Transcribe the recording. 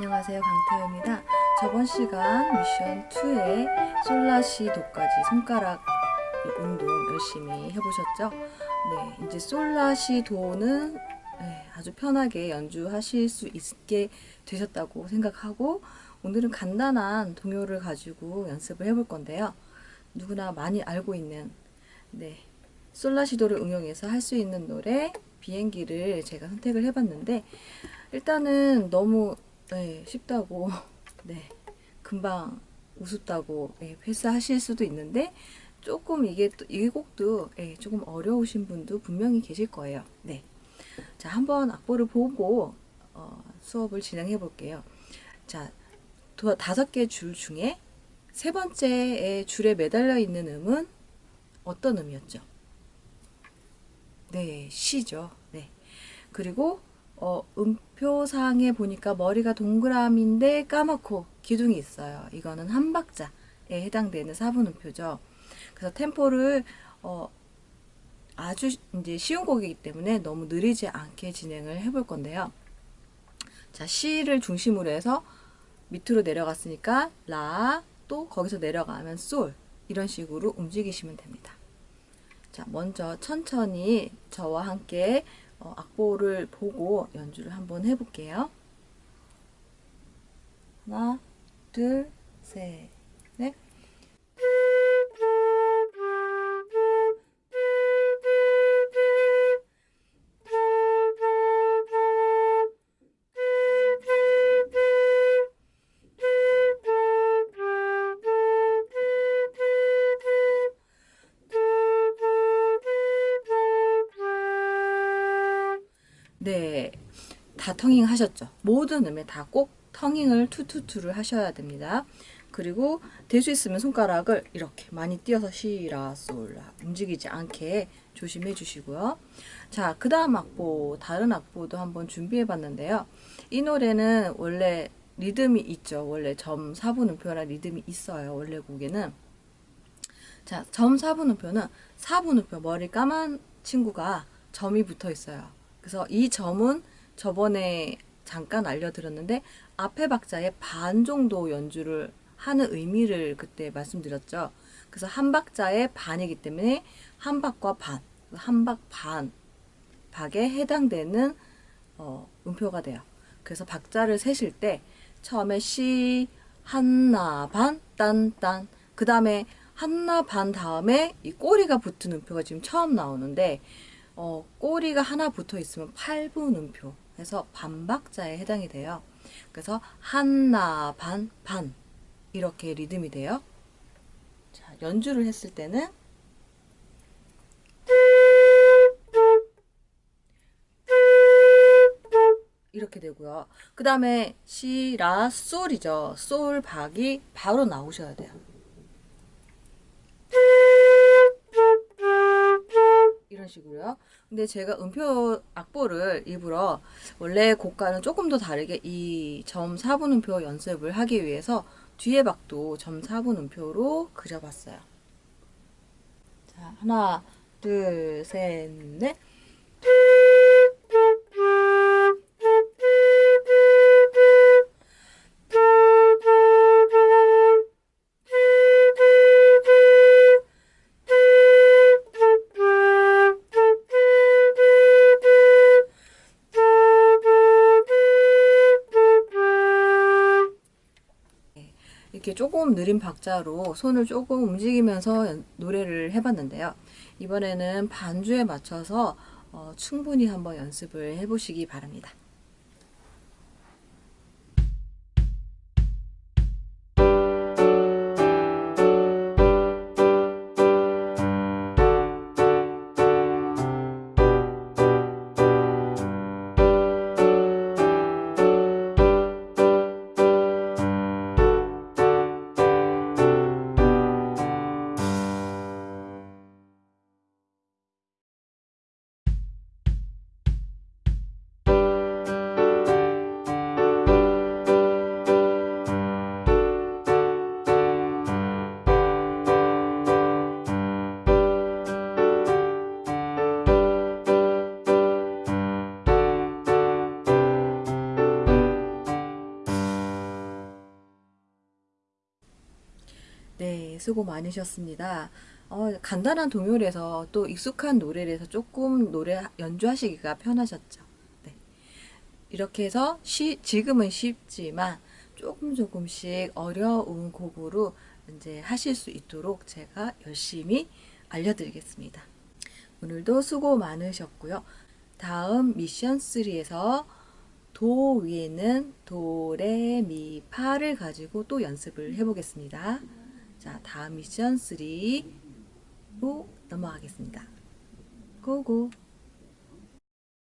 안녕하세요 강태호입니다 저번 시간 미션 2의 솔라시도까지 손가락 운동 열심히 해보셨죠? 네 이제 솔라시도는 네, 아주 편하게 연주하실 수 있게 되셨다고 생각하고 오늘은 간단한 동요를 가지고 연습을 해볼 건데요 누구나 많이 알고 있는 네 솔라시도를 응용해서 할 수 있는 노래 비행기를 제가 선택을 해봤는데 일단은 너무 네, 쉽다고 네 금방 우습다고 네, 패스하실 수도 있는데 조금 이게 또, 이 곡도 네, 조금 어려우신 분도 분명히 계실 거예요. 네, 자 한번 악보를 보고 어, 수업을 진행해 볼게요. 자 도, 다섯 개 줄 중에 세 번째의 줄에 매달려 있는 음은 어떤 음이었죠? 네, 시죠. 네. 그리고 어, 음표상에 보니까 머리가 동그라미인데 까맣고 기둥이 있어요. 이거는 한 박자에 해당되는 4분 음표죠. 그래서 템포를 어, 아주 이제 쉬운 곡이기 때문에 너무 느리지 않게 진행을 해볼 건데요. 자, 시를 중심으로 해서 밑으로 내려갔으니까 라, 또 거기서 내려가면 솔 이런 식으로 움직이시면 됩니다. 자, 먼저 천천히 저와 함께 어, 악보를 보고 연주를 한번 해볼게요. 하나, 둘, 셋, 네, 다 터닝 하셨죠? 모든 음에 다 꼭 터닝을 투투투를 하셔야 됩니다. 그리고 될 수 있으면 손가락을 이렇게 많이 띄어서 시라 솔라 움직이지 않게 조심해 주시고요. 자, 그 다음 악보, 다른 악보도 한번 준비해 봤는데요. 이 노래는 원래 리듬이 있죠. 원래 점 4분음표라 리듬이 있어요. 원래 곡에는. 자, 점 4분음표는 4분음표 머리 까만 친구가 점이 붙어 있어요. 그래서 이 점은 저번에 잠깐 알려드렸는데 앞에 박자의 반 정도 연주를 하는 의미를 그때 말씀드렸죠. 그래서 한 박자의 반이기 때문에 한 박과 반, 한 박 반 박에 해당되는 어, 음표가 돼요. 그래서 박자를 세실 때 처음에 시 한나 반 딴 딴 그 다음에 한나 반 다음에 이 꼬리가 붙은 음표가 지금 처음 나오는데 어, 꼬리가 하나 붙어 있으면 8분 음표 해서 반박자에 해당이 돼요. 그래서 한나 반, 반 이렇게 리듬이 돼요. 자, 연주를 했을 때는 이렇게 되고요. 그 다음에 시, 라, 솔이죠. 솔, 박이 바로 나오셔야 돼요. 식으로요. 근데 제가 음표 악보를 일부러 원래 곡과는 조금 더 다르게 이 점 4분 음표 연습을 하기 위해서 뒤에 박도 점 4분 음표로 그려봤어요. 자, 하나, 둘, 셋, 넷. 조금 느린 박자로 손을 조금 움직이면서 노래를 해봤는데요. 이번에는 반주에 맞춰서 어, 충분히 한번 연습을 해보시기 바랍니다. 네, 수고 많으셨습니다. 어, 간단한 동요라서 또 익숙한 노래라서 조금 노래 연주하시기가 편하셨죠. 네. 이렇게 해서 쉬, 지금은 쉽지만 조금 조금씩 어려운 곡으로 이제 하실 수 있도록 제가 열심히 알려드리겠습니다. 오늘도 수고 많으셨고요. 다음 미션 3에서 도 위에는 도, 레, 미, 파를 가지고 또 연습을 해보겠습니다. 자, 다음 미션 3로 넘어가겠습니다. 고고!